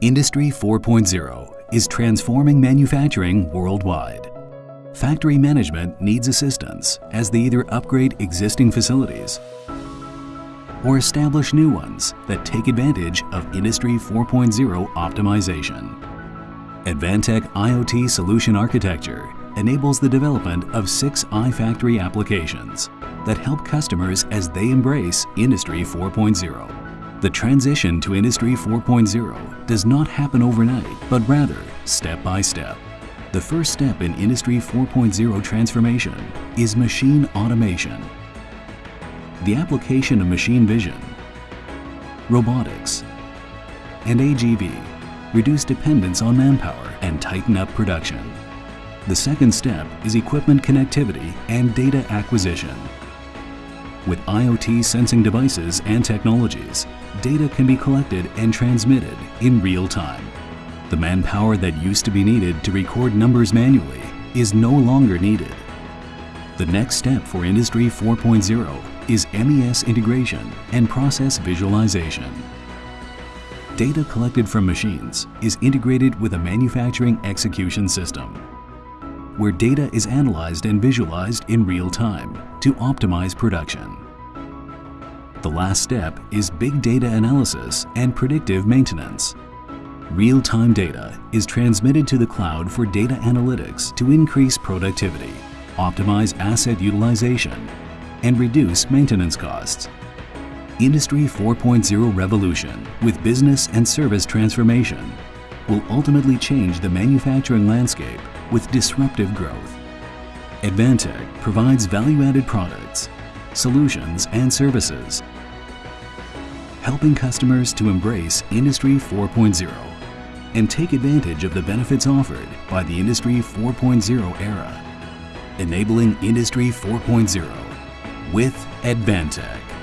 Industry 4.0 is transforming manufacturing worldwide. Factory management needs assistance as they either upgrade existing facilities or establish new ones that take advantage of Industry 4.0 optimization. Advantech IoT Solution Architecture enables the development of six iFactory applications that help customers as they embrace Industry 4.0. The transition to Industry 4.0 does not happen overnight, but rather step by step. The first step in Industry 4.0 transformation is machine automation. The application of machine vision, robotics, and AGV reduce dependence on manpower and tighten up production. The second step is equipment connectivity and data acquisition. With IoT sensing devices and technologies, data can be collected and transmitted in real time. The manpower that used to be needed to record numbers manually is no longer needed. The next step for Industry 4.0 is MES integration and process visualization. Data collected from machines is integrated with a manufacturing execution system, where data is analyzed and visualized in real time to optimize production. The last step is big data analysis and predictive maintenance. Real-time data is transmitted to the cloud for data analytics to increase productivity, optimize asset utilization, and reduce maintenance costs. Industry 4.0 revolution with business and service transformation will ultimately change the manufacturing landscape with disruptive growth. Advantech provides value-added products, solutions, and services, helping customers to embrace Industry 4.0 and take advantage of the benefits offered by the Industry 4.0 era. Enabling Industry 4.0 with Advantech.